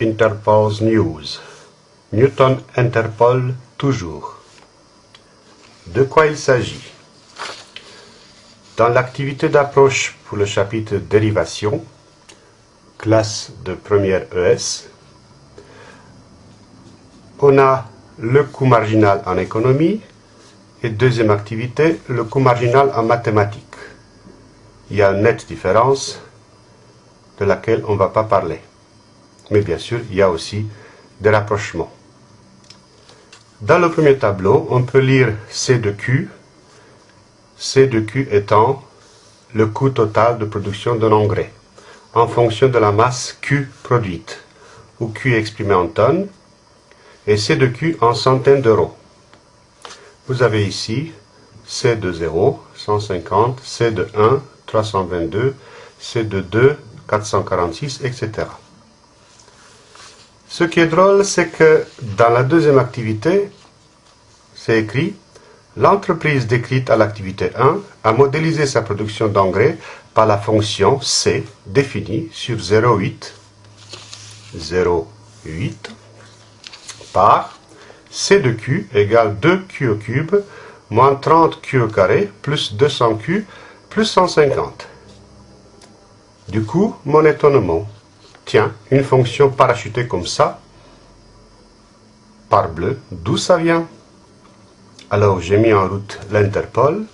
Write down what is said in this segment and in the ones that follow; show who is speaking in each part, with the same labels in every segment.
Speaker 1: Interpol's News. Newton interpole toujours. De quoi il s'agit? Dans l'activité d'approche pour le chapitre Dérivation, classe de première ES, on a le coût marginal en économie et deuxième activité, le coût marginal en mathématiques. Il y a une nette différence de laquelle on ne va pas parler. Mais bien sûr, il y a aussi des rapprochements. Dans le premier tableau, on peut lire C de Q, C de Q étant le coût total de production d'un engrais, en fonction de la masse Q produite, où Q est exprimé en tonnes, et C de Q en centaines d'euros. Vous avez ici C de 0, 150, C de 1, 322, C de 2, 446, etc. Ce qui est drôle, c'est que dans la deuxième activité, c'est écrit L'entreprise décrite à l'activité 1 a modélisé sa production d'engrais par la fonction C définie sur 0,8 0,8 par C de Q égale 2Q au cube moins 30Q au carré plus 200Q plus 150. Du coup, mon étonnement, tiens, une fonction parachutée comme ça, par bleu, d'où ça vient? Alors j'ai mis en route l'Interpol,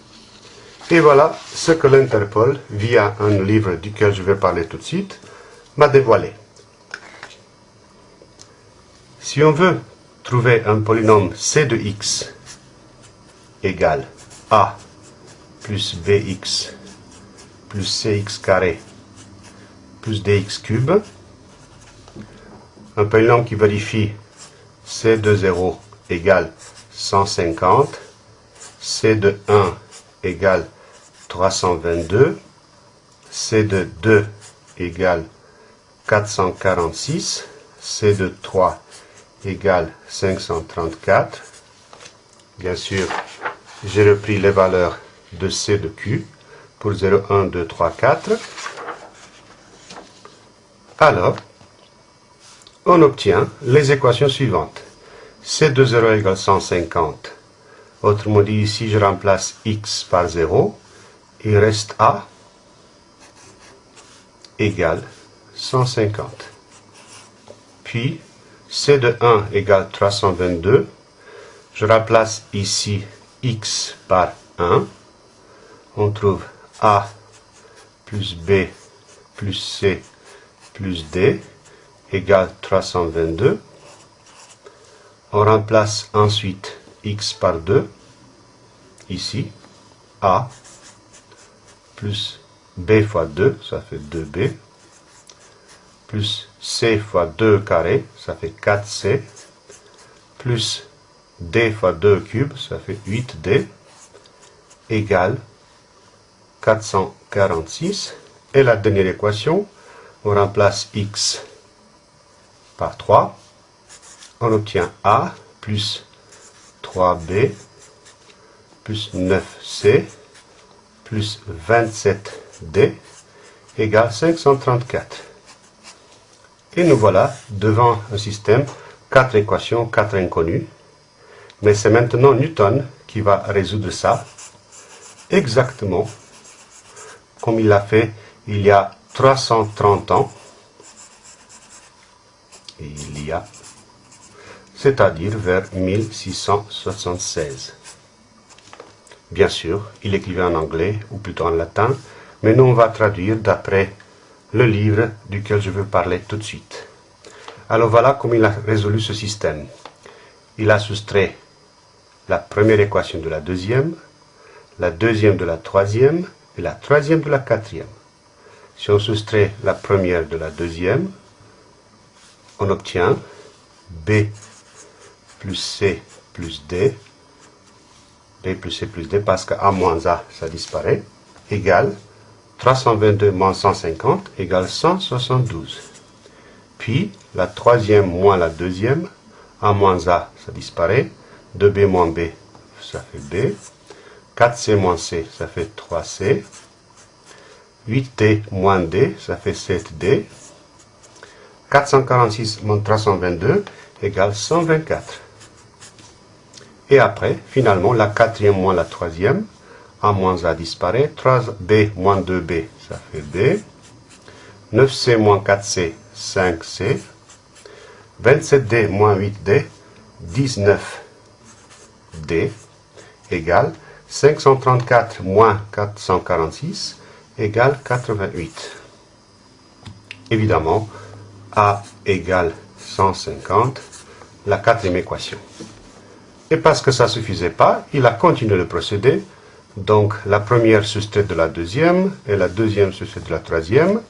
Speaker 1: et voilà ce que l'Interpol, via un livre duquel je vais parler tout de suite, m'a dévoilé. Si on veut trouver un polynôme c de x égale a plus bx plus cx carré plus dx cube. Un polynôme qui vérifie c de 0 égale 150, c de 1 égale 322, c de 2 égale 446, c de 3 égale 534. Bien sûr, j'ai repris les valeurs de C de Q pour 0, 1, 2, 3, 4. Alors, on obtient les équations suivantes. C de 0 égale 150. Autrement dit, ici, je remplace x par 0. Il reste A égale 150. Puis, C de 1 égale 322. Je remplace ici x par 1. On trouve A plus B plus C plus D égale 322. On remplace ensuite x par 2, ici, A, plus B fois 2, ça fait 2B, plus C fois 2 carré, ça fait 4C, plus D fois 2 cube, ça fait 8D, égale 446. Et la dernière équation, on remplace x par 3, on obtient A plus 3B plus 9C plus 27D égale 534. Et nous voilà devant un système, 4 équations, 4 inconnues. Mais c'est maintenant Newton qui va résoudre ça exactement comme il l'a fait il y a 330 ans, il y a, c'est-à-dire vers 1676. Bien sûr, il écrivait en anglais, ou plutôt en latin, mais nous on va traduire d'après le livre duquel je veux parler tout de suite. Alors voilà comment il a résolu ce système. Il a soustrait la première équation de la deuxième, la deuxième de la troisième et la troisième de la quatrième. Si on soustrait la première de la deuxième, on obtient B plus C plus D, B plus C plus D, parce que A moins A, ça disparaît, égale 322 moins 150 égale 172. Puis, la troisième moins la deuxième, A moins A, ça disparaît, 2B moins B, ça fait B, 4C moins C, ça fait 3C, 8D moins D, ça fait 7D. 446 moins 322 égale 124. Et après, finalement, la quatrième moins la troisième, A moins A disparaît, 3B moins 2B, ça fait B, 9C moins 4C, 5C, 27D moins 8D, 19D, égale 534 moins 446, égale 88. Évidemment, A égale 150, la quatrième équation. Et parce que ça ne suffisait pas, il a continué le procédé. Donc la première soustrait de la deuxième et la deuxième soustrait de la troisième.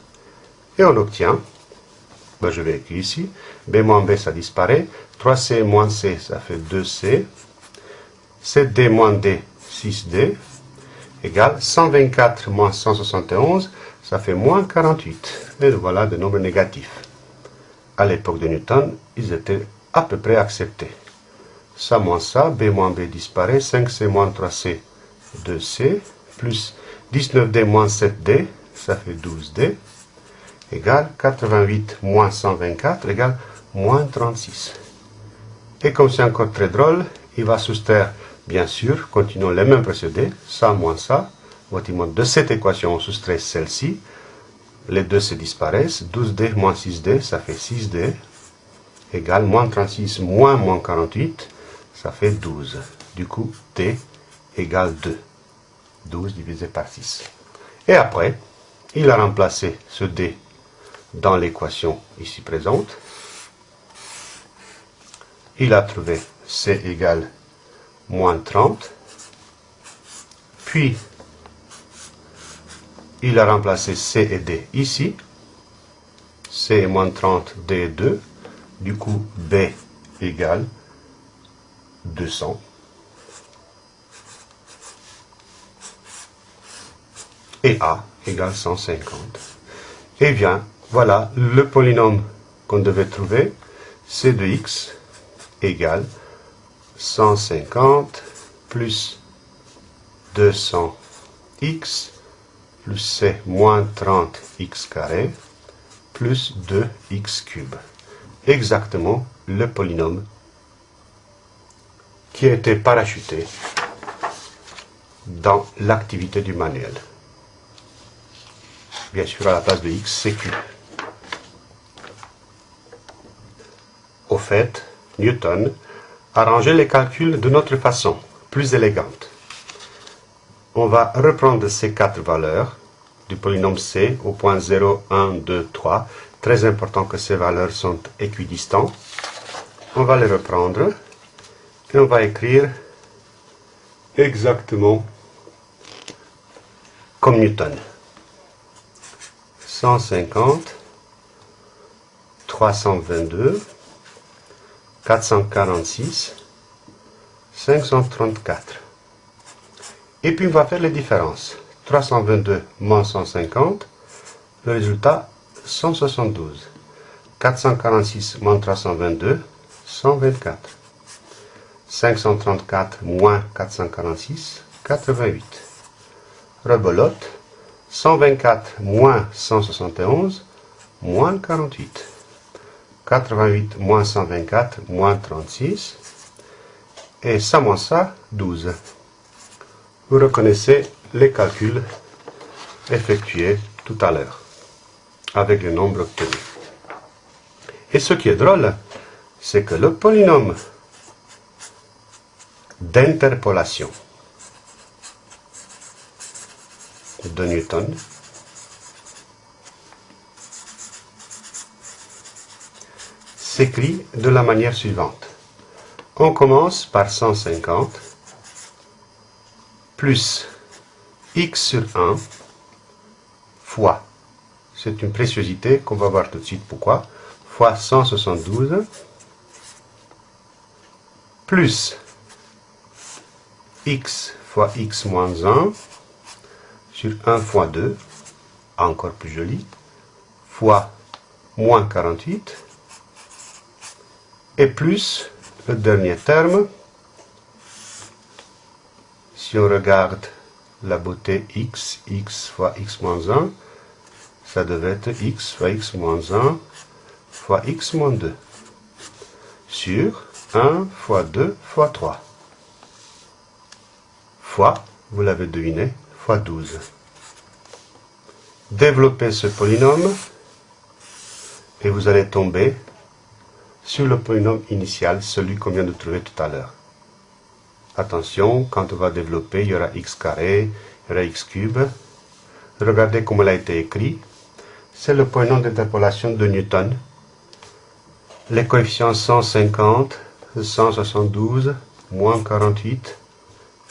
Speaker 1: Et on obtient, ben je vais écrire ici, B moins B ça disparaît, 3C moins C ça fait 2C, 7D moins D 6D, égale 124 moins 171, ça fait moins 48. Et voilà des nombres négatifs. À l'époque de Newton, ils étaient à peu près acceptés ça moins ça, b moins b disparaît, 5c moins 3c, 2c, plus 19d moins 7d, ça fait 12d, égale 88 moins 124 égale moins 36. Et comme c'est encore très drôle, il va soustraire, bien sûr, continuons les mêmes procédés, ça moins ça, de cette équation, on soustrait celle-ci, les deux se disparaissent, 12d moins 6d, ça fait 6d, égale moins 36 moins moins 48, ça fait 12. Du coup, t égale 2. 12 divisé par 6. Et après, il a remplacé ce d dans l'équation ici présente. Il a trouvé c égale moins 30. Puis, il a remplacé c et d ici. c est moins 30, d est 2. Du coup, b égale 200. Et A égale 150. Eh bien, voilà le polynôme qu'on devait trouver. C de x égale 150 plus 200x plus c moins 30x carré plus 2x cube. Exactement le polynôme qui a été parachuté dans l'activité du manuel. Bien sûr, à la place de x, c'est. Au fait, Newton a rangé les calculs de notre façon, plus élégante. On va reprendre ces quatre valeurs du polynôme c au point 0, 1, 2, 3. Très important que ces valeurs sont équidistantes. On va les reprendre et on va écrire exactement comme Newton. 150, 322, 446, 534. Et puis on va faire les différences. 322 moins 150, le résultat 172. 446 moins 322, 124. 534 moins 446, 88. Rebelote, 124 moins 171, moins 48. 88 moins 124, moins 36. Et ça moins ça, 12. Vous reconnaissez les calculs effectués tout à l'heure, avec le nombre obtenu. Et ce qui est drôle, c'est que le polynôme d'interpolation de Newton s'écrit de la manière suivante. On commence par 150 plus x sur 1 fois, c'est une préciosité qu'on va voir tout de suite pourquoi, fois 172 plus x fois x moins 1 sur 1 fois 2, encore plus joli, fois moins 48, et plus le dernier terme, si on regarde la beauté x, x fois x moins 1, ça devait être x fois x moins 1 fois x moins 2 sur 1 fois 2 fois 3 fois, vous l'avez deviné, fois 12. Développez ce polynôme et vous allez tomber sur le polynôme initial, celui qu'on vient de trouver tout à l'heure. Attention, quand on va développer, il y aura x carré, il y aura x cube. Regardez comment il a été écrit. C'est le polynôme d'interpolation de Newton. Les coefficients 150, 172, moins 48,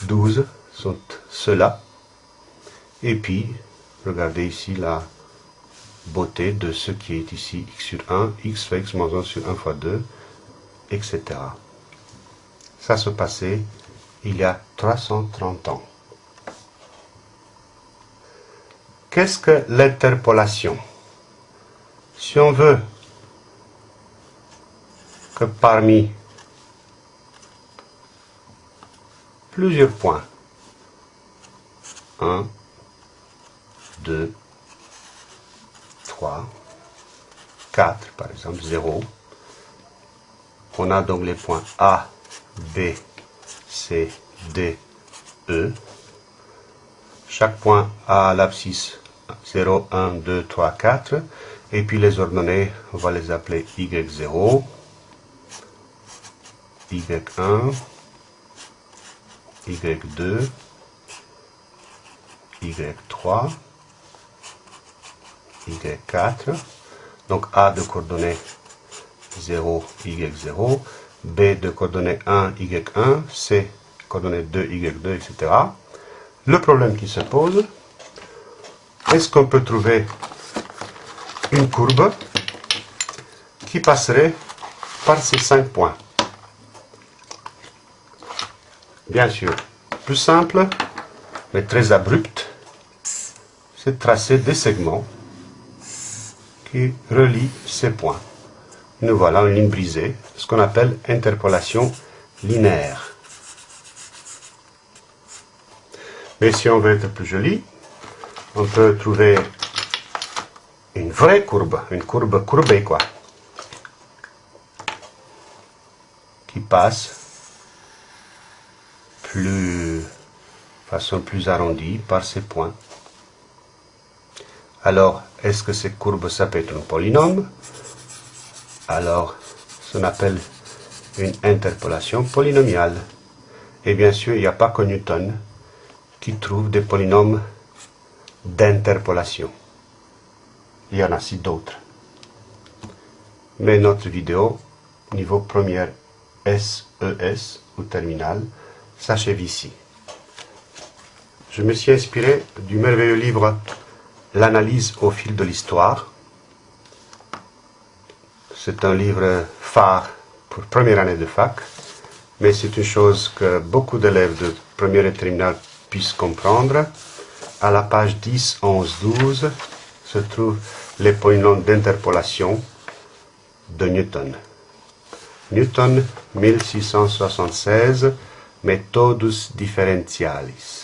Speaker 1: 12 sont ceux-là. Et puis, regardez ici la beauté de ce qui est ici, x sur 1, x fois x moins 1 sur 1 fois 2, etc. Ça se passait il y a 330 ans. Qu'est-ce que l'interpolation? Si on veut que parmi plusieurs points, 1, 2, 3, 4 par exemple, 0. On a donc les points A, B, C, D, E. Chaque point a l'abscisse 0, 1, 2, 3, 4. Et puis les ordonnées, on va les appeler Y0, Y1, Y2, Y3, Y4. Donc A de coordonnées 0, Y0, B de coordonnées 1, Y1, C coordonnées 2, Y2, etc. Le problème qui se pose, est-ce qu'on peut trouver une courbe qui passerait par ces 5 points? Bien sûr, plus simple, mais très abrupte, c'est de tracer des segments qui relient ces points. Nous voilà une ligne brisée, ce qu'on appelle interpolation linéaire. Mais si on veut être plus joli, on peut trouver une vraie courbe, une courbe courbée quoi, qui passe plus, façon plus arrondie par ces points. Alors, est-ce que cette courbe, ça peut être un polynôme? Alors, on appelle une interpolation polynomiale. Et bien sûr, il n'y a pas que Newton qui trouve des polynômes d'interpolation. Il y en a aussi d'autres. Mais notre vidéo, niveau première SES e ou terminale, s'achève ici. Je me suis inspiré du merveilleux livre L'analyse au fil de l'histoire. C'est un livre phare pour première année de fac, mais c'est une chose que beaucoup d'élèves de première et terminale puissent comprendre. À la page 10, 11, 12 se trouvent les polynômes d'interpolation de Newton. Newton 1676 Methodus differentialis.